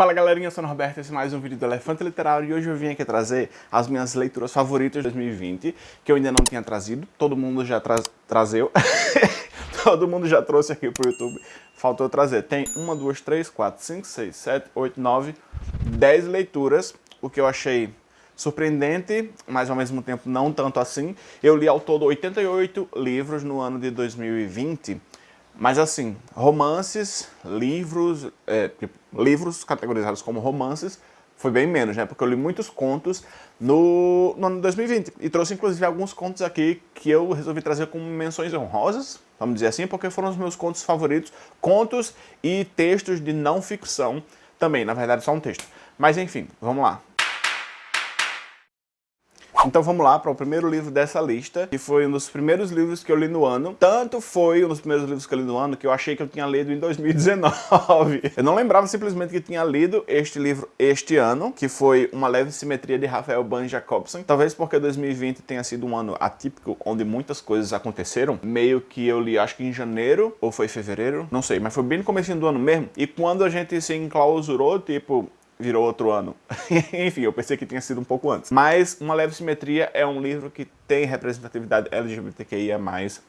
Fala galerinha, eu sou o Norberto, esse é mais um vídeo do Elefante Literário e hoje eu vim aqui trazer as minhas leituras favoritas de 2020 que eu ainda não tinha trazido, todo mundo já tra trazeu, todo mundo já trouxe aqui pro YouTube, faltou trazer. Tem uma, duas, três, quatro, cinco, seis, sete, oito, nove, dez leituras, o que eu achei surpreendente, mas ao mesmo tempo não tanto assim. Eu li ao todo 88 livros no ano de 2020, mas assim, romances, livros, é, tipo, livros categorizados como romances, foi bem menos, né? Porque eu li muitos contos no, no ano de 2020. E trouxe inclusive alguns contos aqui que eu resolvi trazer como menções honrosas, vamos dizer assim, porque foram os meus contos favoritos. Contos e textos de não ficção também, na verdade só um texto. Mas enfim, vamos lá. Então vamos lá para o primeiro livro dessa lista, que foi um dos primeiros livros que eu li no ano. Tanto foi um dos primeiros livros que eu li no ano que eu achei que eu tinha lido em 2019. Eu não lembrava simplesmente que tinha lido este livro este ano, que foi Uma Leve Simetria de Rafael Ban Jacobson. Talvez porque 2020 tenha sido um ano atípico, onde muitas coisas aconteceram. Meio que eu li, acho que em janeiro, ou foi fevereiro, não sei, mas foi bem no começo do ano mesmo. E quando a gente se enclausurou, tipo, virou outro ano. Enfim, eu pensei que tinha sido um pouco antes. Mas Uma Leve Simetria é um livro que tem representatividade LGBTQIA+,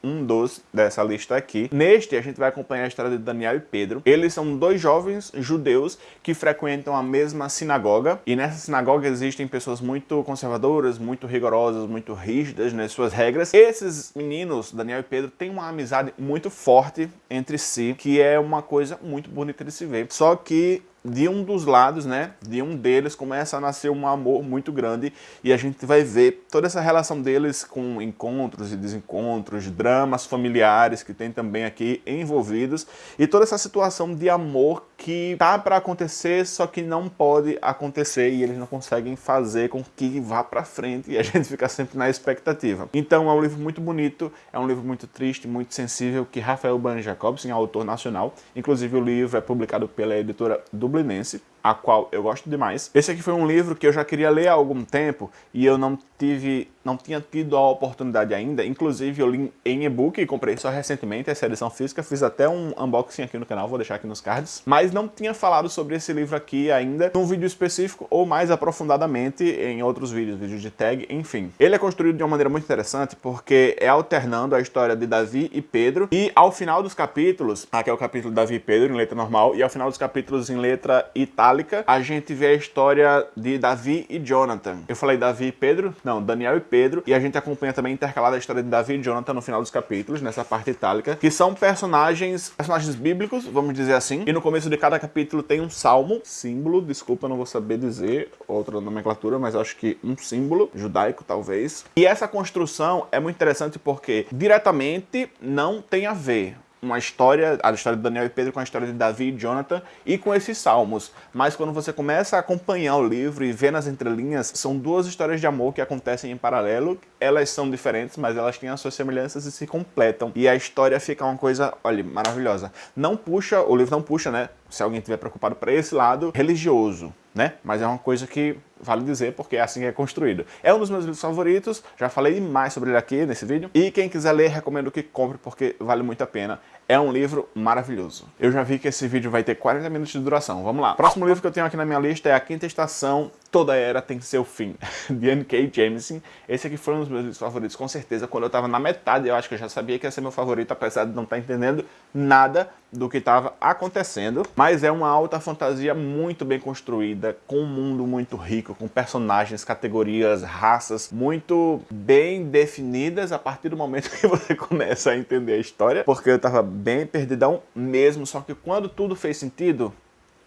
um dos dessa lista aqui. Neste, a gente vai acompanhar a história de Daniel e Pedro. Eles são dois jovens judeus que frequentam a mesma sinagoga, e nessa sinagoga existem pessoas muito conservadoras, muito rigorosas, muito rígidas nas suas regras. Esses meninos, Daniel e Pedro, têm uma amizade muito forte entre si, que é uma coisa muito bonita de se ver. Só que de um dos lados, né, de um deles começa a nascer um amor muito grande e a gente vai ver toda essa relação deles com encontros e desencontros, dramas familiares que tem também aqui envolvidos e toda essa situação de amor que tá para acontecer, só que não pode acontecer e eles não conseguem fazer com que vá para frente e a gente fica sempre na expectativa. Então é um livro muito bonito, é um livro muito triste, muito sensível, que Rafael Ban Jacobson autor nacional, inclusive o livro é publicado pela editora dublinense, a qual eu gosto demais. Esse aqui foi um livro que eu já queria ler há algum tempo e eu não tive, não tinha tido a oportunidade ainda. Inclusive eu li em e-book e comprei só recentemente essa edição física. Fiz até um unboxing aqui no canal, vou deixar aqui nos cards. Mas não tinha falado sobre esse livro aqui ainda num vídeo específico ou mais aprofundadamente em outros vídeos, vídeos de tag, enfim. Ele é construído de uma maneira muito interessante porque é alternando a história de Davi e Pedro e ao final dos capítulos, aqui é o capítulo Davi e Pedro em letra normal e ao final dos capítulos em letra itálica a gente vê a história de Davi e Jonathan. Eu falei Davi e Pedro? Não, Daniel e Pedro. E a gente acompanha também intercalada a história de Davi e Jonathan no final dos capítulos, nessa parte itálica, que são personagens, personagens bíblicos, vamos dizer assim. E no começo de cada capítulo tem um salmo, símbolo, desculpa, não vou saber dizer outra nomenclatura, mas acho que um símbolo, judaico talvez. E essa construção é muito interessante porque diretamente não tem a ver uma história, a história de Daniel e Pedro com a história de Davi e Jonathan e com esses salmos. Mas quando você começa a acompanhar o livro e ver nas entrelinhas, são duas histórias de amor que acontecem em paralelo. Elas são diferentes, mas elas têm as suas semelhanças e se completam. E a história fica uma coisa, olha, maravilhosa. Não puxa, o livro não puxa, né? Se alguém estiver preocupado para esse lado religioso, né? Mas é uma coisa que vale dizer porque é assim que é construído. É um dos meus livros favoritos, já falei mais sobre ele aqui nesse vídeo. E quem quiser ler, recomendo que compre porque vale muito a pena. É um livro maravilhoso. Eu já vi que esse vídeo vai ter 40 minutos de duração. Vamos lá. Próximo livro que eu tenho aqui na minha lista é A Quinta Estação, Toda Era Tem Seu Fim, de N.K. Jameson. Esse aqui foi um dos meus favoritos, com certeza. Quando eu tava na metade, eu acho que eu já sabia que ia ser meu favorito, apesar de não estar tá entendendo nada do que estava acontecendo. Mas é uma alta fantasia muito bem construída, com um mundo muito rico, com personagens, categorias, raças muito bem definidas a partir do momento que você começa a entender a história. Porque eu tava bem perdidão mesmo, só que quando tudo fez sentido,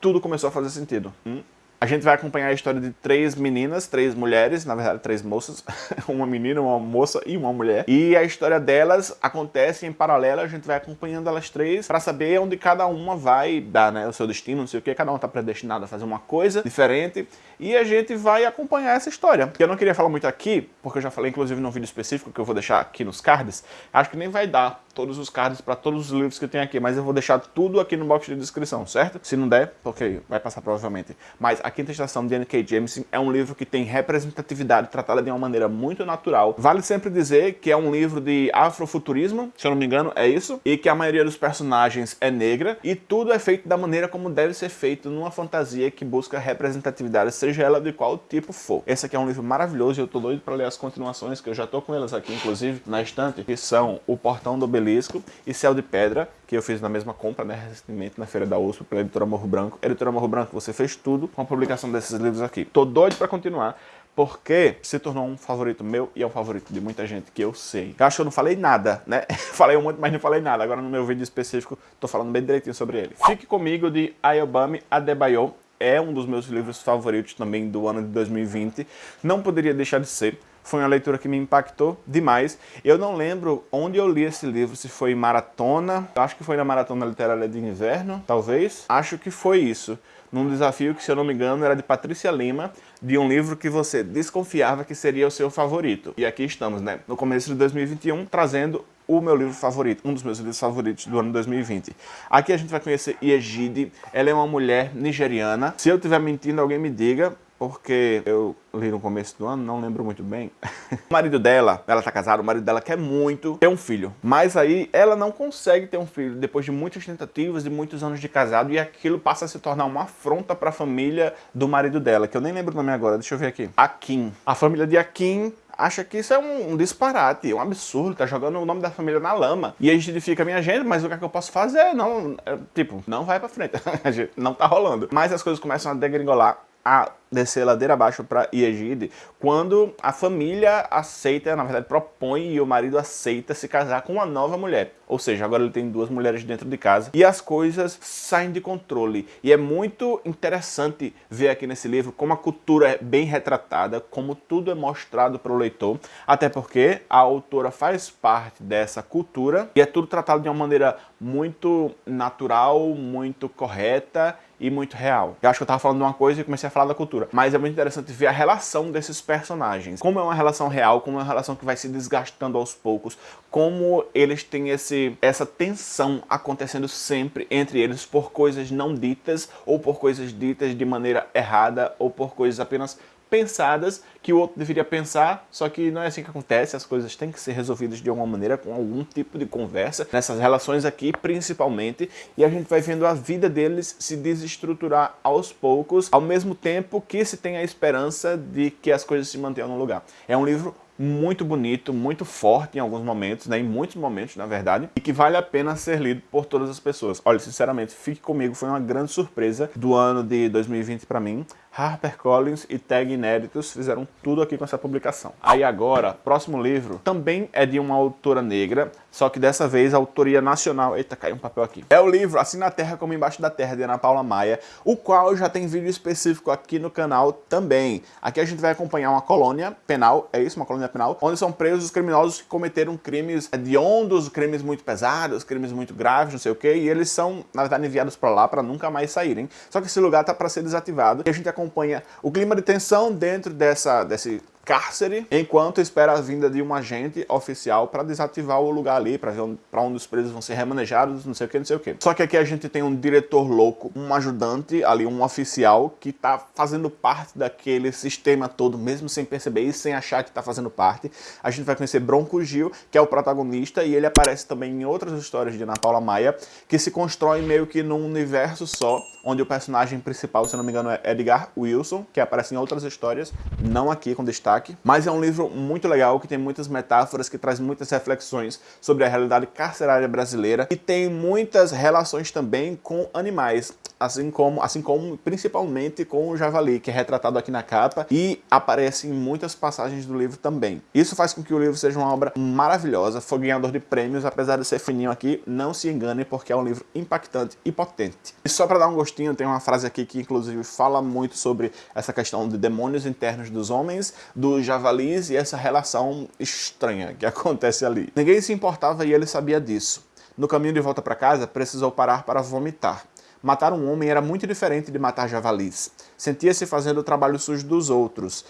tudo começou a fazer sentido. Hum? A gente vai acompanhar a história de três meninas, três mulheres, na verdade três moças, uma menina, uma moça e uma mulher. E a história delas acontece em paralelo, a gente vai acompanhando elas três para saber onde cada uma vai dar né, o seu destino, não sei o que, cada uma está predestinada a fazer uma coisa diferente. E a gente vai acompanhar essa história. Eu não queria falar muito aqui, porque eu já falei inclusive num vídeo específico que eu vou deixar aqui nos cards. Acho que nem vai dar todos os cards para todos os livros que eu tenho aqui, mas eu vou deixar tudo aqui no box de descrição, certo? Se não der, porque vai passar provavelmente. Mas A Quinta Estação de N.K. Jemisin é um livro que tem representatividade tratada de uma maneira muito natural. Vale sempre dizer que é um livro de afrofuturismo, se eu não me engano é isso, e que a maioria dos personagens é negra, e tudo é feito da maneira como deve ser feito numa fantasia que busca representatividade, seja ela de qual tipo for. Esse aqui é um livro maravilhoso e eu tô doido para ler as continuações, que eu já tô com elas aqui, inclusive, na estante, que são O Portão do Obelisco e Céu de Pedra, que eu fiz na mesma compra, né, recentemente, na Feira da USP, pela Editora Morro Branco. Editora Morro Branco, você fez tudo com a publicação desses livros aqui. Tô doido para continuar, porque se tornou um favorito meu e é um favorito de muita gente que eu sei. Eu acho que eu não falei nada, né? falei um monte, mas não falei nada. Agora no meu vídeo específico, tô falando bem direitinho sobre ele. Fique Comigo, de Ayobami Adebayo. É um dos meus livros favoritos também do ano de 2020. Não poderia deixar de ser. Foi uma leitura que me impactou demais. Eu não lembro onde eu li esse livro, se foi em maratona. Eu acho que foi na Maratona Literária de Inverno, talvez. Acho que foi isso num desafio que, se eu não me engano, era de Patrícia Lima, de um livro que você desconfiava que seria o seu favorito. E aqui estamos, né, no começo de 2021, trazendo o meu livro favorito, um dos meus livros favoritos do ano 2020. Aqui a gente vai conhecer Yejide, ela é uma mulher nigeriana. Se eu estiver mentindo, alguém me diga, porque eu li no começo do ano, não lembro muito bem. o marido dela, ela tá casada, o marido dela quer muito ter um filho. Mas aí ela não consegue ter um filho depois de muitas tentativas, de muitos anos de casado, e aquilo passa a se tornar uma afronta para a família do marido dela, que eu nem lembro o nome agora, deixa eu ver aqui. Akin. A família de Akin acha que isso é um, um, disparate, um absurdo, tá jogando o nome da família na lama. E a gente fica, minha gente, mas o que, é que eu posso fazer? Não, é, tipo, não vai pra frente, não tá rolando. Mas as coisas começam a degringolar a descer ladeira abaixo para Iegide quando a família aceita, na verdade propõe e o marido aceita se casar com uma nova mulher. Ou seja, agora ele tem duas mulheres dentro de casa e as coisas saem de controle. E é muito interessante ver aqui nesse livro como a cultura é bem retratada, como tudo é mostrado para o leitor, até porque a autora faz parte dessa cultura e é tudo tratado de uma maneira muito natural, muito correta e muito real. Eu acho que eu tava falando de uma coisa e comecei a falar da cultura. Mas é muito interessante ver a relação desses personagens. Como é uma relação real, como é uma relação que vai se desgastando aos poucos, como eles têm esse, essa tensão acontecendo sempre entre eles por coisas não ditas ou por coisas ditas de maneira errada ou por coisas apenas pensadas que o outro deveria pensar, só que não é assim que acontece, as coisas têm que ser resolvidas de alguma maneira, com algum tipo de conversa, nessas relações aqui principalmente, e a gente vai vendo a vida deles se desestruturar aos poucos, ao mesmo tempo que se tem a esperança de que as coisas se mantenham no lugar. É um livro muito bonito, muito forte em alguns momentos, né, em muitos momentos, na verdade, e que vale a pena ser lido por todas as pessoas. Olha, sinceramente, Fique Comigo foi uma grande surpresa do ano de 2020 para mim. HarperCollins e Tag Inéditos fizeram tudo aqui com essa publicação. Aí agora, próximo livro, também é de uma autora negra, só que dessa vez a autoria nacional... Eita, caiu um papel aqui. É o livro Assim na Terra como Embaixo da Terra, de Ana Paula Maia, o qual já tem vídeo específico aqui no canal também. Aqui a gente vai acompanhar uma colônia penal, é isso? Uma colônia penal, onde são presos os criminosos que cometeram crimes hediondos, crimes muito pesados, crimes muito graves, não sei o que, e eles são, na verdade, enviados para lá para nunca mais saírem. Só que esse lugar tá para ser desativado e a gente acompanha o clima de tensão dentro dessa, desse cárcere, enquanto espera a vinda de um agente oficial para desativar o lugar ali, para ver onde, onde os presos vão ser remanejados, não sei o que, não sei o que. Só que aqui a gente tem um diretor louco, um ajudante ali, um oficial que está fazendo parte daquele sistema todo, mesmo sem perceber e sem achar que está fazendo parte. A gente vai conhecer Bronco Gil, que é o protagonista, e ele aparece também em outras histórias de Ana Paula Maia, que se constrói meio que num universo só, onde o personagem principal, se não me engano, é Edgar Wilson, que aparece em outras histórias, não aqui com destaque mas é um livro muito legal, que tem muitas metáforas, que traz muitas reflexões sobre a realidade carcerária brasileira e tem muitas relações também com animais, assim como, assim como principalmente com o javali, que é retratado aqui na capa e aparece em muitas passagens do livro também. Isso faz com que o livro seja uma obra maravilhosa, foi ganhador de prêmios, apesar de ser fininho aqui, não se engane porque é um livro impactante e potente. E só para dar um gostinho, tem uma frase aqui que inclusive fala muito sobre essa questão de demônios internos dos homens, dos javalis e essa relação estranha que acontece ali. Ninguém se importava e ele sabia disso. No caminho de volta para casa, precisou parar para vomitar. Matar um homem era muito diferente de matar javalis. Sentia-se fazendo o trabalho sujo dos outros.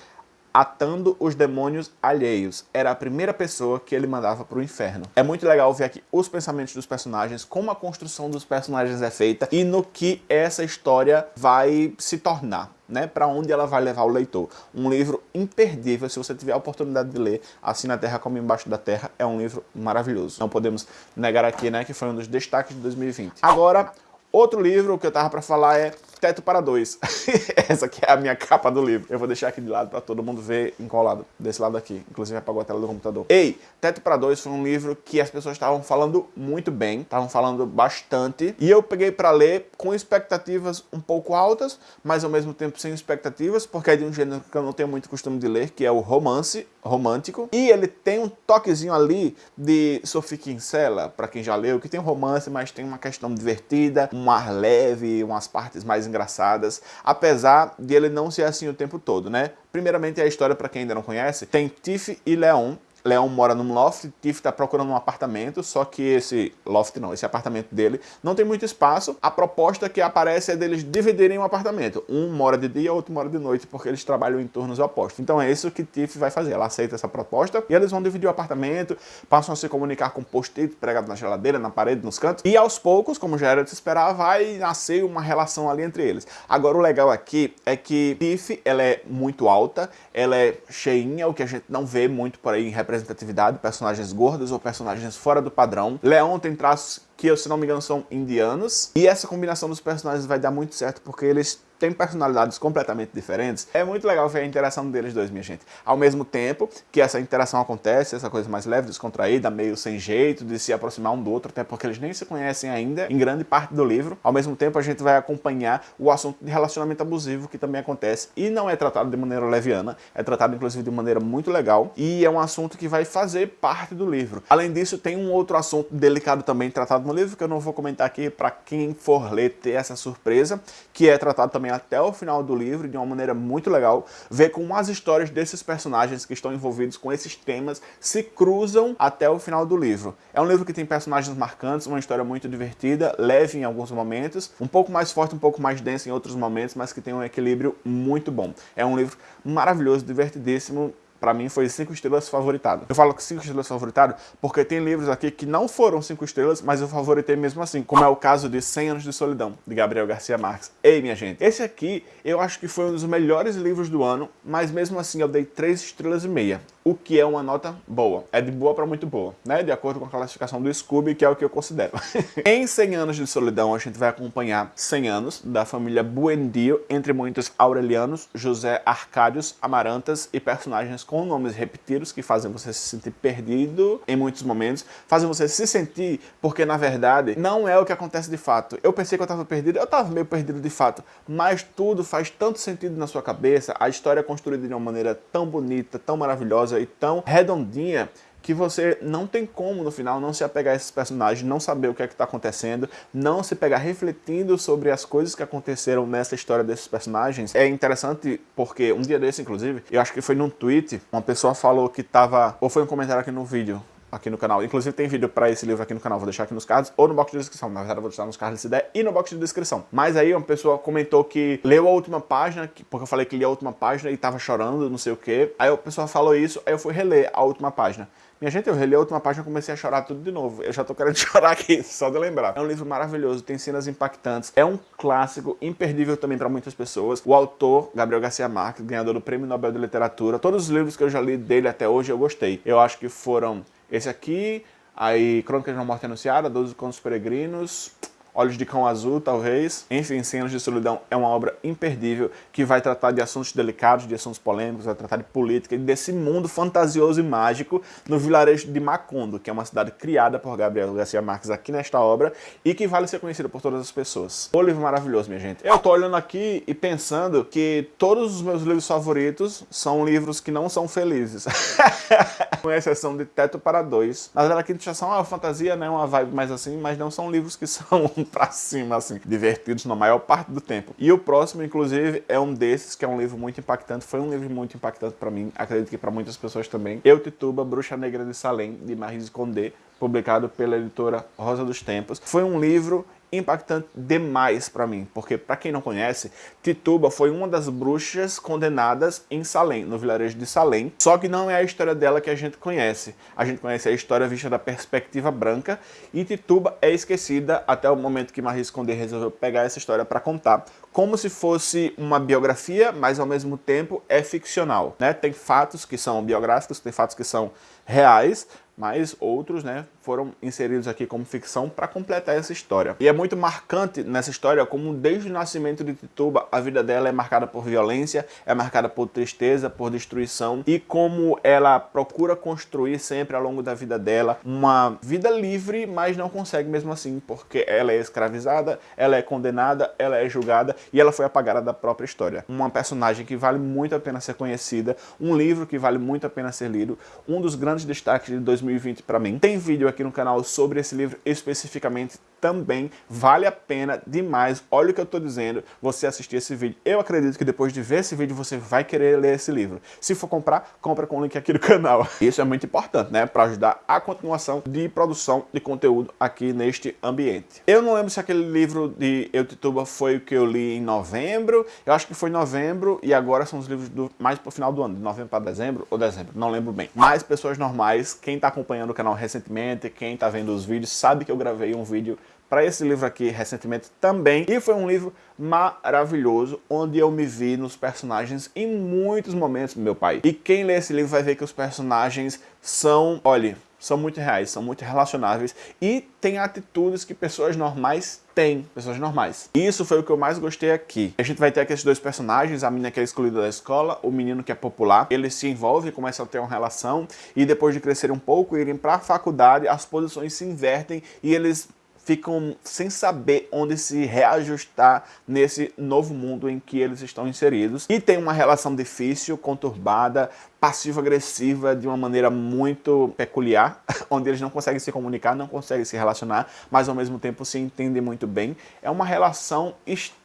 atando os demônios alheios. Era a primeira pessoa que ele mandava para o inferno. É muito legal ver aqui os pensamentos dos personagens, como a construção dos personagens é feita e no que essa história vai se tornar. Né, para onde ela vai levar o leitor. Um livro imperdível, se você tiver a oportunidade de ler, Assim na Terra como Embaixo da Terra, é um livro maravilhoso. Não podemos negar aqui né, que foi um dos destaques de 2020. Agora, outro livro que eu tava para falar é Teto para Dois. Essa aqui é a minha capa do livro. Eu vou deixar aqui de lado para todo mundo ver encolado desse lado aqui. Inclusive apagou a tela do computador. Ei, Teto para Dois foi um livro que as pessoas estavam falando muito bem, estavam falando bastante. E eu peguei para ler com expectativas um pouco altas, mas ao mesmo tempo sem expectativas, porque é de um gênero que eu não tenho muito costume de ler, que é o romance romântico. E ele tem um toquezinho ali de Sophie Kinsella, para quem já leu, que tem um romance, mas tem uma questão divertida, um ar leve, umas partes mais engraçadas, apesar de ele não ser assim o tempo todo, né? Primeiramente a história, para quem ainda não conhece, tem Tiff e Leon, Leão mora num loft, Tiff está procurando um apartamento, só que esse loft não, esse apartamento dele não tem muito espaço. A proposta que aparece é deles dividirem um apartamento. Um mora de dia, outro mora de noite, porque eles trabalham em turnos opostos. Então é isso que Tiff vai fazer. Ela aceita essa proposta e eles vão dividir o apartamento, passam a se comunicar com post-it pregado na geladeira, na parede, nos cantos. E aos poucos, como já era de se esperar, vai nascer uma relação ali entre eles. Agora o legal aqui é que Tiff, ela é muito alta, ela é cheinha, o que a gente não vê muito por aí em representação representatividade, personagens gordos ou personagens fora do padrão. Leão tem traços que, se não me engano, são indianos. E essa combinação dos personagens vai dar muito certo, porque eles têm personalidades completamente diferentes. É muito legal ver a interação deles dois, minha gente. Ao mesmo tempo que essa interação acontece, essa coisa mais leve, descontraída, meio sem jeito de se aproximar um do outro, até porque eles nem se conhecem ainda, em grande parte do livro. Ao mesmo tempo, a gente vai acompanhar o assunto de relacionamento abusivo, que também acontece, e não é tratado de maneira leviana, é tratado, inclusive, de maneira muito legal, e é um assunto que vai fazer parte do livro. Além disso, tem um outro assunto delicado também tratado no livro, que eu não vou comentar aqui para quem for ler ter essa surpresa, que é tratado também até o final do livro de uma maneira muito legal, ver como as histórias desses personagens que estão envolvidos com esses temas se cruzam até o final do livro. É um livro que tem personagens marcantes, uma história muito divertida, leve em alguns momentos, um pouco mais forte, um pouco mais densa em outros momentos, mas que tem um equilíbrio muito bom. É um livro maravilhoso, divertidíssimo, para mim foi 5 estrelas favoritado. Eu falo que 5 estrelas favoritado porque tem livros aqui que não foram 5 estrelas, mas eu favoritei mesmo assim, como é o caso de 100 Anos de Solidão, de Gabriel Garcia Marques. Ei, minha gente, esse aqui eu acho que foi um dos melhores livros do ano, mas mesmo assim eu dei 3 estrelas e meia o que é uma nota boa. É de boa para muito boa, né? De acordo com a classificação do Scooby, que é o que eu considero. em 100 anos de solidão, a gente vai acompanhar 100 anos da família Buendio, entre muitos aurelianos, José Arcádios, Amarantas e personagens com nomes repetidos que fazem você se sentir perdido em muitos momentos, fazem você se sentir porque, na verdade, não é o que acontece de fato. Eu pensei que eu estava perdido, eu estava meio perdido de fato, mas tudo faz tanto sentido na sua cabeça, a história é construída de uma maneira tão bonita, tão maravilhosa, e tão redondinha que você não tem como, no final, não se apegar a esses personagens, não saber o que é que está acontecendo, não se pegar refletindo sobre as coisas que aconteceram nessa história desses personagens. É interessante porque um dia desse, inclusive, eu acho que foi num tweet, uma pessoa falou que estava, ou foi um comentário aqui no vídeo, aqui no canal. Inclusive tem vídeo para esse livro aqui no canal, vou deixar aqui nos cards ou no box de descrição. Na verdade eu vou deixar nos cards dessa ideia e no box de descrição. Mas aí uma pessoa comentou que leu a última página, porque eu falei que lia a última página e tava chorando, não sei o que. Aí a pessoa falou isso, aí eu fui reler a última página. Minha gente, eu reli a última página e comecei a chorar tudo de novo. Eu já tô querendo chorar aqui, só de lembrar. É um livro maravilhoso, tem cenas impactantes. É um clássico, imperdível também para muitas pessoas. O autor, Gabriel Garcia Marques, ganhador do Prêmio Nobel de Literatura. Todos os livros que eu já li dele até hoje eu gostei. Eu acho que foram esse aqui, aí Crônicas de uma Morte Anunciada, Doze Contos Peregrinos, Olhos de Cão Azul, talvez. Enfim, Cenas de Solidão é uma obra imperdível que vai tratar de assuntos delicados, de assuntos polêmicos, vai tratar de política e desse mundo fantasioso e mágico no vilarejo de Macondo, que é uma cidade criada por Gabriel Garcia Marques aqui nesta obra e que vale ser conhecida por todas as pessoas. O livro maravilhoso, minha gente. Eu tô olhando aqui e pensando que todos os meus livros favoritos são livros que não são felizes. com exceção de Teto para Dois. Na verdade, aqui já são uma fantasia, né, uma vibe mais assim, mas não são livros que são pra cima, assim, divertidos na maior parte do tempo. E o próximo, inclusive, é um desses, que é um livro muito impactante, foi um livro muito impactante pra mim, acredito que pra muitas pessoas também. Eu Tituba, Bruxa Negra de Salem, de Marise Condé, publicado pela editora Rosa dos Tempos. Foi um livro impactante demais para mim, porque para quem não conhece, Tituba foi uma das bruxas condenadas em Salem, no vilarejo de Salem, só que não é a história dela que a gente conhece. A gente conhece a história vista da perspectiva branca e Tituba é esquecida até o momento que Marie Condé resolveu pegar essa história para contar, como se fosse uma biografia, mas ao mesmo tempo é ficcional. Né? Tem fatos que são biográficos, tem fatos que são reais, mas outros né, foram inseridos aqui como ficção para completar essa história. E é muito marcante nessa história como desde o nascimento de Tituba a vida dela é marcada por violência, é marcada por tristeza, por destruição e como ela procura construir sempre ao longo da vida dela uma vida livre, mas não consegue mesmo assim, porque ela é escravizada, ela é condenada, ela é julgada e ela foi apagada da própria história. Uma personagem que vale muito a pena ser conhecida, um livro que vale muito a pena ser lido, um dos grandes destaques de 2020 para mim. Tem vídeo aqui no canal sobre esse livro especificamente também, vale a pena demais, olha o que eu estou dizendo, você assistir esse vídeo. Eu acredito que depois de ver esse vídeo você vai querer ler esse livro. Se for comprar, compra com o link aqui do canal. Isso é muito importante, né, para ajudar a continuação de produção de conteúdo aqui neste ambiente. Eu não lembro se aquele livro de Eutituba foi o que eu li em novembro, eu acho que foi novembro e agora são os livros do, mais pro final do ano, de novembro para dezembro ou dezembro, não lembro bem. Mas pessoas normais, quem está acompanhando o canal recentemente, quem está vendo os vídeos, sabe que eu gravei um vídeo para esse livro aqui recentemente também. E foi um livro maravilhoso, onde eu me vi nos personagens em muitos momentos, meu pai. E quem lê esse livro vai ver que os personagens são, olha, são muito reais, são muito relacionáveis e tem atitudes que pessoas normais têm, pessoas normais. E isso foi o que eu mais gostei aqui. A gente vai ter aqui esses dois personagens, a menina que é excluída da escola, o menino que é popular. Eles se envolvem, começam a ter uma relação e depois de crescer um pouco, irem para a faculdade, as posições se invertem e eles ficam sem saber onde se reajustar nesse novo mundo em que eles estão inseridos. E tem uma relação difícil, conturbada, passivo-agressiva de uma maneira muito peculiar, onde eles não conseguem se comunicar, não conseguem se relacionar, mas ao mesmo tempo se entendem muito bem. É uma relação estranha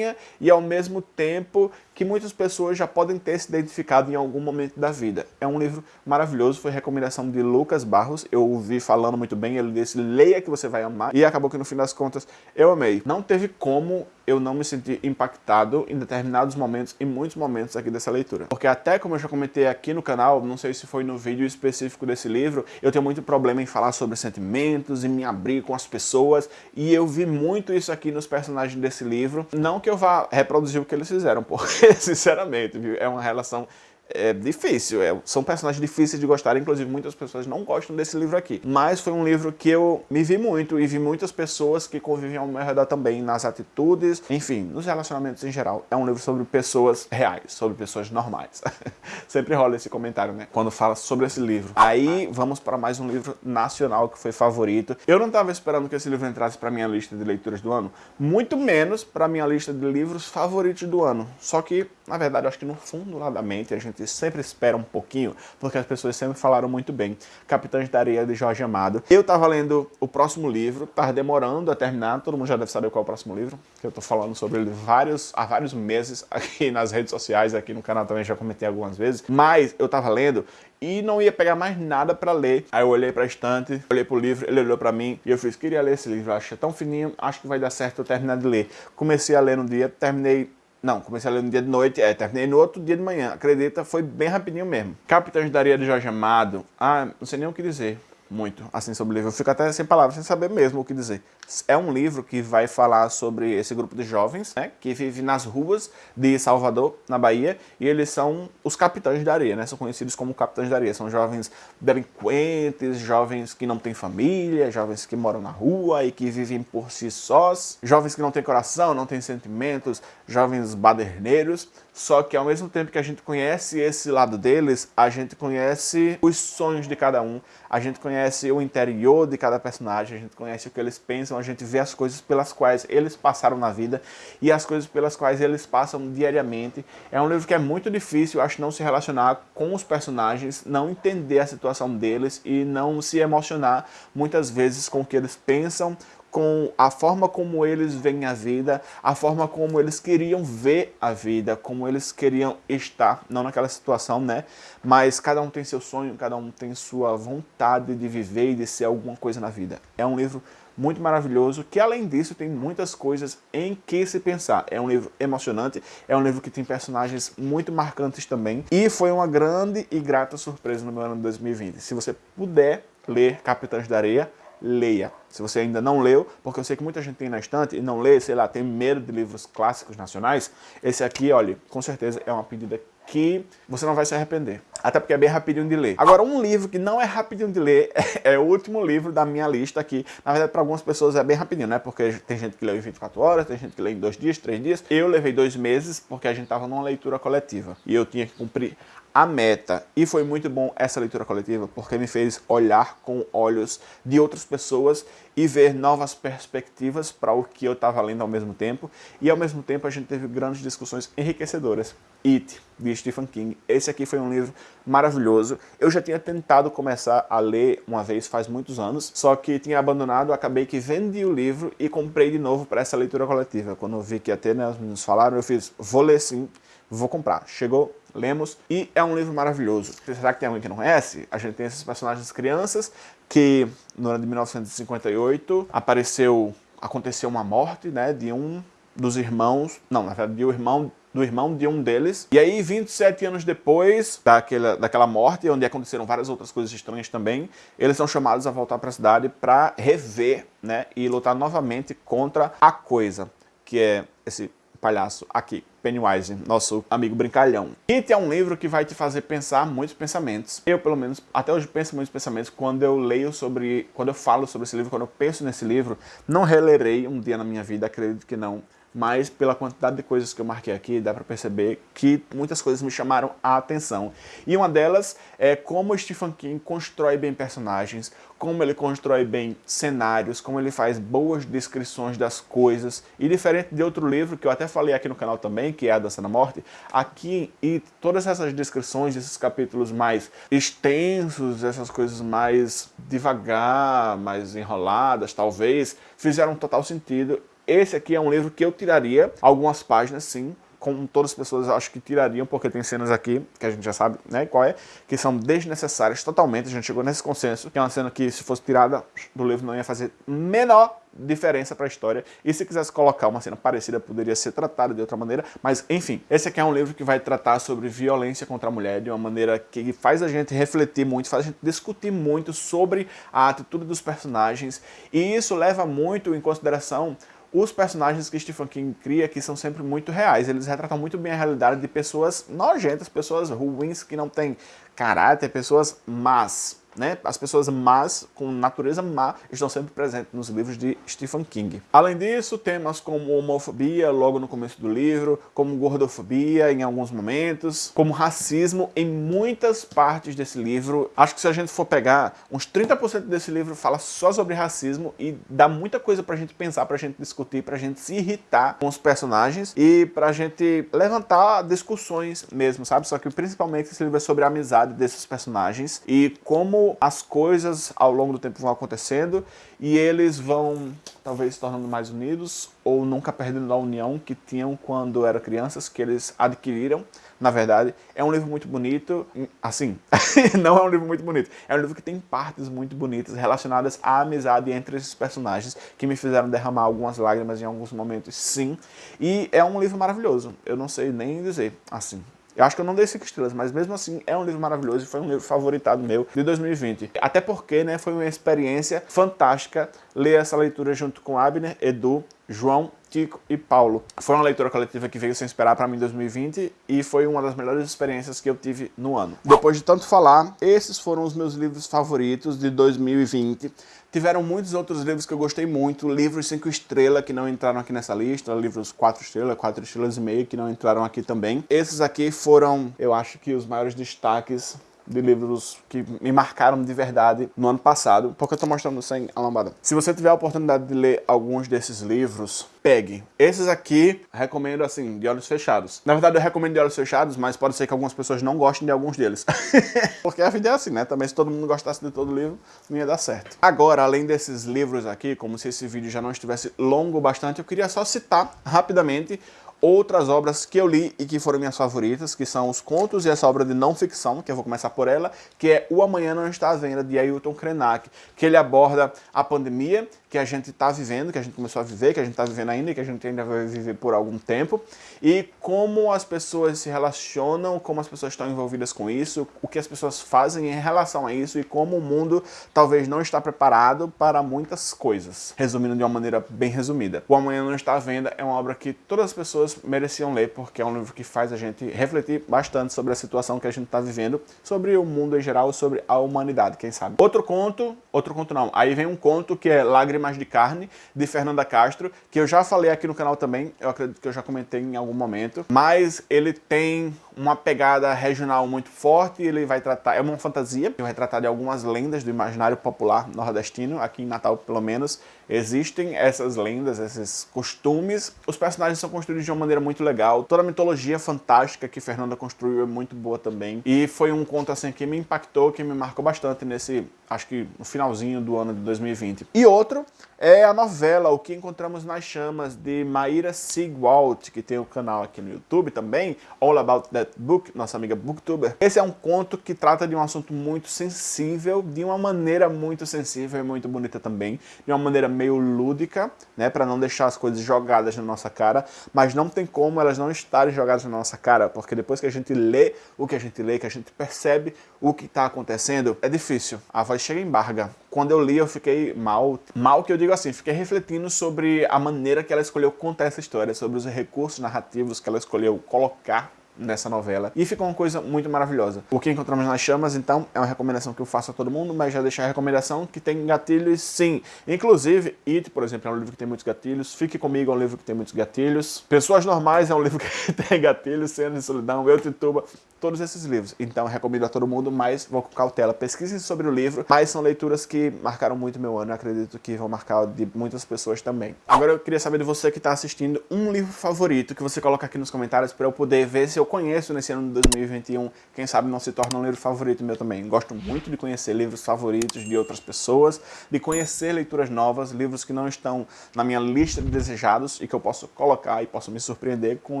e ao mesmo tempo que muitas pessoas já podem ter se identificado em algum momento da vida. É um livro maravilhoso, foi recomendação de Lucas Barros, eu ouvi falando muito bem, ele disse, leia que você vai amar, e acabou que no fim das contas eu amei. Não teve como eu não me sentir impactado em determinados momentos, em muitos momentos aqui dessa leitura. Porque até como eu já comentei aqui no canal, não sei se foi no vídeo específico desse livro, eu tenho muito problema em falar sobre sentimentos, e me abrir com as pessoas, e eu vi muito isso aqui nos personagens desse livro. Não que eu vá reproduzir o que eles fizeram, porque, sinceramente, viu, é uma relação é difícil, é, são personagens difíceis de gostar, inclusive muitas pessoas não gostam desse livro aqui. Mas foi um livro que eu me vi muito e vi muitas pessoas que convivem ao meu redor também, nas atitudes, enfim, nos relacionamentos em geral. É um livro sobre pessoas reais, sobre pessoas normais. Sempre rola esse comentário, né, quando fala sobre esse livro. Aí vamos para mais um livro nacional que foi favorito. Eu não estava esperando que esse livro entrasse para minha lista de leituras do ano, muito menos para minha lista de livros favoritos do ano. Só que, na verdade, acho que no fundo lá da mente a gente gente sempre espera um pouquinho, porque as pessoas sempre falaram muito bem. Capitães da Areia, de Jorge Amado. Eu estava lendo o próximo livro, estava demorando a terminar, todo mundo já deve saber qual é o próximo livro, que eu estou falando sobre ele vários, há vários meses aqui nas redes sociais, aqui no canal também já comentei algumas vezes, mas eu estava lendo e não ia pegar mais nada para ler. Aí eu olhei para estante, olhei pro livro, ele olhou para mim e eu fiz, queria ler esse livro, acho tão fininho, acho que vai dar certo eu terminar de ler. Comecei a ler no dia, terminei não, comecei a ler no dia de noite, é, terminei no outro dia de manhã. Acredita, foi bem rapidinho mesmo. Capitães da Areia de Jorge Amado. Ah, não sei nem o que dizer muito assim sobre o livro. Eu fico até sem palavras, sem saber mesmo o que dizer. É um livro que vai falar sobre esse grupo de jovens, né, que vive nas ruas de Salvador, na Bahia, e eles são os capitães da areia, né, são conhecidos como capitães da areia. São jovens delinquentes, jovens que não têm família, jovens que moram na rua e que vivem por si sós, jovens que não têm coração, não têm sentimentos, jovens baderneiros, só que ao mesmo tempo que a gente conhece esse lado deles, a gente conhece os sonhos de cada um, a gente conhece o interior de cada personagem, a gente conhece o que eles pensam, a gente vê as coisas pelas quais eles passaram na vida e as coisas pelas quais eles passam diariamente. É um livro que é muito difícil, acho, não se relacionar com os personagens, não entender a situação deles e não se emocionar muitas vezes com o que eles pensam, com a forma como eles veem a vida, a forma como eles queriam ver a vida, como eles queriam estar, não naquela situação, né? Mas cada um tem seu sonho, cada um tem sua vontade de viver e de ser alguma coisa na vida. É um livro muito maravilhoso, que além disso tem muitas coisas em que se pensar. É um livro emocionante, é um livro que tem personagens muito marcantes também, e foi uma grande e grata surpresa no meu ano de 2020. Se você puder ler Capitães da Areia, leia. Se você ainda não leu, porque eu sei que muita gente tem na estante e não lê, sei lá, tem medo de livros clássicos nacionais, esse aqui, olha, com certeza é uma pedida que você não vai se arrepender. Até porque é bem rapidinho de ler. Agora, um livro que não é rapidinho de ler é o último livro da minha lista aqui. Na verdade, para algumas pessoas é bem rapidinho, né? Porque tem gente que leu em 24 horas, tem gente que lê em dois dias, três dias. Eu levei dois meses porque a gente estava numa leitura coletiva. E eu tinha que cumprir a meta. E foi muito bom essa leitura coletiva, porque me fez olhar com olhos de outras pessoas e ver novas perspectivas para o que eu estava lendo ao mesmo tempo. E ao mesmo tempo a gente teve grandes discussões enriquecedoras. It, de Stephen King. Esse aqui foi um livro maravilhoso. Eu já tinha tentado começar a ler uma vez faz muitos anos, só que tinha abandonado, acabei que vendi o livro e comprei de novo para essa leitura coletiva. Quando eu vi que ter, né, os meninos falaram, eu fiz, vou ler sim, vou comprar. Chegou, lemos, e é um livro maravilhoso. Será que tem alguém que não conhece? A gente tem esses personagens crianças, que no ano de 1958 apareceu, aconteceu uma morte, né, de um dos irmãos, não, na verdade, de um irmão do irmão de um deles. E aí, 27 anos depois daquela, daquela morte, onde aconteceram várias outras coisas estranhas também, eles são chamados a voltar para a cidade para rever né, e lutar novamente contra a coisa, que é esse palhaço aqui, Pennywise, nosso amigo brincalhão. It é um livro que vai te fazer pensar muitos pensamentos. Eu, pelo menos, até hoje penso muitos pensamentos quando eu leio sobre, quando eu falo sobre esse livro, quando eu penso nesse livro, não relerei um dia na minha vida, acredito que não, mas pela quantidade de coisas que eu marquei aqui, dá para perceber que muitas coisas me chamaram a atenção. E uma delas é como Stephen King constrói bem personagens, como ele constrói bem cenários, como ele faz boas descrições das coisas. E diferente de outro livro que eu até falei aqui no canal também, que é A Dança da Morte, aqui e todas essas descrições, esses capítulos mais extensos, essas coisas mais devagar, mais enroladas, talvez, fizeram total sentido esse aqui é um livro que eu tiraria algumas páginas, sim, como todas as pessoas acho que tirariam, porque tem cenas aqui, que a gente já sabe né, qual é, que são desnecessárias totalmente, a gente chegou nesse consenso, que é uma cena que se fosse tirada do livro não ia fazer menor diferença para a história, e se quisesse colocar uma cena parecida, poderia ser tratada de outra maneira, mas enfim, esse aqui é um livro que vai tratar sobre violência contra a mulher de uma maneira que faz a gente refletir muito, faz a gente discutir muito sobre a atitude dos personagens, e isso leva muito em consideração os personagens que Stephen King cria que são sempre muito reais. Eles retratam muito bem a realidade de pessoas nojentas, pessoas ruins que não têm caráter, pessoas más né? As pessoas más, com natureza má, estão sempre presentes nos livros de Stephen King. Além disso, temas como homofobia, logo no começo do livro, como gordofobia em alguns momentos, como racismo em muitas partes desse livro. Acho que se a gente for pegar, uns 30% desse livro fala só sobre racismo e dá muita coisa pra gente pensar, pra gente discutir, pra gente se irritar com os personagens e pra gente levantar discussões mesmo, sabe? Só que principalmente esse livro é sobre a amizade desses personagens e como as coisas ao longo do tempo vão acontecendo e eles vão talvez se tornando mais unidos ou nunca perdendo a união que tinham quando eram crianças, que eles adquiriram, na verdade. É um livro muito bonito, assim, não é um livro muito bonito, é um livro que tem partes muito bonitas relacionadas à amizade entre esses personagens, que me fizeram derramar algumas lágrimas em alguns momentos, sim. E é um livro maravilhoso, eu não sei nem dizer, assim, eu acho que eu não dei 5 estrelas, mas mesmo assim é um livro maravilhoso e foi um livro favoritado meu de 2020. Até porque né, foi uma experiência fantástica ler essa leitura junto com Abner, Edu, João, Tico e Paulo. Foi uma leitura coletiva que veio sem esperar para mim em 2020 e foi uma das melhores experiências que eu tive no ano. Depois de tanto falar, esses foram os meus livros favoritos de 2020. Tiveram muitos outros livros que eu gostei muito, livros 5 estrelas que não entraram aqui nessa lista, livros 4 estrelas, 4 estrelas e meio que não entraram aqui também. Esses aqui foram, eu acho que os maiores destaques de livros que me marcaram de verdade no ano passado, porque eu estou mostrando sem a lambada. Se você tiver a oportunidade de ler alguns desses livros, pegue. Esses aqui, recomendo assim, de olhos fechados. Na verdade, eu recomendo de olhos fechados, mas pode ser que algumas pessoas não gostem de alguns deles. porque a vida é assim, né? Também se todo mundo gostasse de todo livro, não ia dar certo. Agora, além desses livros aqui, como se esse vídeo já não estivesse longo bastante, eu queria só citar rapidamente outras obras que eu li e que foram minhas favoritas, que são os contos e essa obra de não ficção, que eu vou começar por ela, que é O Amanhã Não Está à Venda, de Ailton Krenak, que ele aborda a pandemia que a gente está vivendo, que a gente começou a viver, que a gente está vivendo ainda e que a gente ainda vai viver por algum tempo, e como as pessoas se relacionam, como as pessoas estão envolvidas com isso, o que as pessoas fazem em relação a isso e como o mundo talvez não está preparado para muitas coisas. Resumindo de uma maneira bem resumida. O Amanhã Não Está à Venda é uma obra que todas as pessoas mereciam ler, porque é um livro que faz a gente refletir bastante sobre a situação que a gente está vivendo, sobre o mundo em geral, sobre a humanidade, quem sabe. Outro conto, outro conto não, aí vem um conto que é Lágrimas de Carne, de Fernanda Castro, que eu já falei aqui no canal também, eu acredito que eu já comentei em algum momento, mas ele tem uma pegada regional muito forte, ele vai tratar, é uma fantasia, que vai tratar de algumas lendas do imaginário popular nordestino, aqui em Natal pelo menos, existem essas lendas, esses costumes, os personagens são construídos de uma maneira muito legal, toda a mitologia fantástica que Fernanda construiu é muito boa também, e foi um conto assim que me impactou, que me marcou bastante nesse, acho que no finalzinho do ano de 2020. E outro é a novela O que Encontramos nas Chamas, de Maíra Sigwalt, que tem o um canal aqui no YouTube também, All About That Book, nossa amiga booktuber. Esse é um conto que trata de um assunto muito sensível, de uma maneira muito sensível e muito bonita também, de uma maneira meio lúdica, né, para não deixar as coisas jogadas na nossa cara, mas não tem como elas não estarem jogadas na nossa cara, porque depois que a gente lê o que a gente lê, que a gente percebe o que está acontecendo, é difícil. A voz chega em barga. Quando eu li, eu fiquei mal. Mal que eu digo assim, fiquei refletindo sobre a maneira que ela escolheu contar essa história, sobre os recursos narrativos que ela escolheu colocar nessa novela. E ficou uma coisa muito maravilhosa. O que encontramos nas chamas, então, é uma recomendação que eu faço a todo mundo, mas já deixar a recomendação que tem gatilhos sim. Inclusive, It, por exemplo, é um livro que tem muitos gatilhos. Fique Comigo é um livro que tem muitos gatilhos. Pessoas Normais é um livro que tem gatilhos. Cenas de Solidão, Eu Tituba, todos esses livros. Então, recomendo a todo mundo, mas vou com cautela. Pesquisem sobre o livro, mas são leituras que marcaram muito meu ano. Acredito que vão marcar de muitas pessoas também. Agora, eu queria saber de você que está assistindo um livro favorito que você coloca aqui nos comentários para eu poder ver se eu conheço nesse ano de 2021, quem sabe não se torna um livro favorito meu também. Gosto muito de conhecer livros favoritos de outras pessoas, de conhecer leituras novas, livros que não estão na minha lista de desejados e que eu posso colocar e posso me surpreender com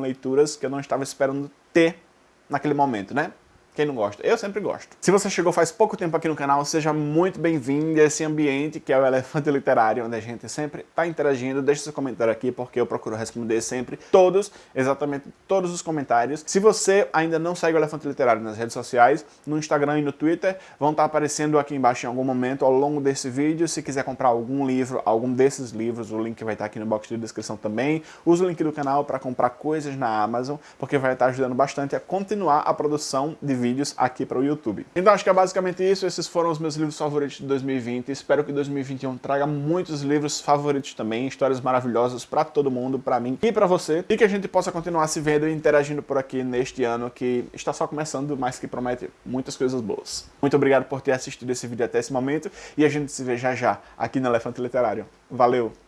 leituras que eu não estava esperando ter naquele momento, né? Quem não gosta? Eu sempre gosto. Se você chegou faz pouco tempo aqui no canal, seja muito bem-vindo a esse ambiente que é o Elefante Literário, onde a gente sempre está interagindo. Deixe seu comentário aqui, porque eu procuro responder sempre todos, exatamente todos os comentários. Se você ainda não segue o Elefante Literário nas redes sociais, no Instagram e no Twitter, vão estar tá aparecendo aqui embaixo em algum momento ao longo desse vídeo. Se quiser comprar algum livro, algum desses livros, o link vai estar tá aqui no box de descrição também. Use o link do canal para comprar coisas na Amazon, porque vai estar tá ajudando bastante a continuar a produção de vídeos vídeos aqui para o YouTube. Então acho que é basicamente isso, esses foram os meus livros favoritos de 2020, espero que 2021 traga muitos livros favoritos também, histórias maravilhosas para todo mundo, para mim e para você, e que a gente possa continuar se vendo e interagindo por aqui neste ano que está só começando, mas que promete muitas coisas boas. Muito obrigado por ter assistido esse vídeo até esse momento, e a gente se vê já já aqui no Elefante Literário. Valeu!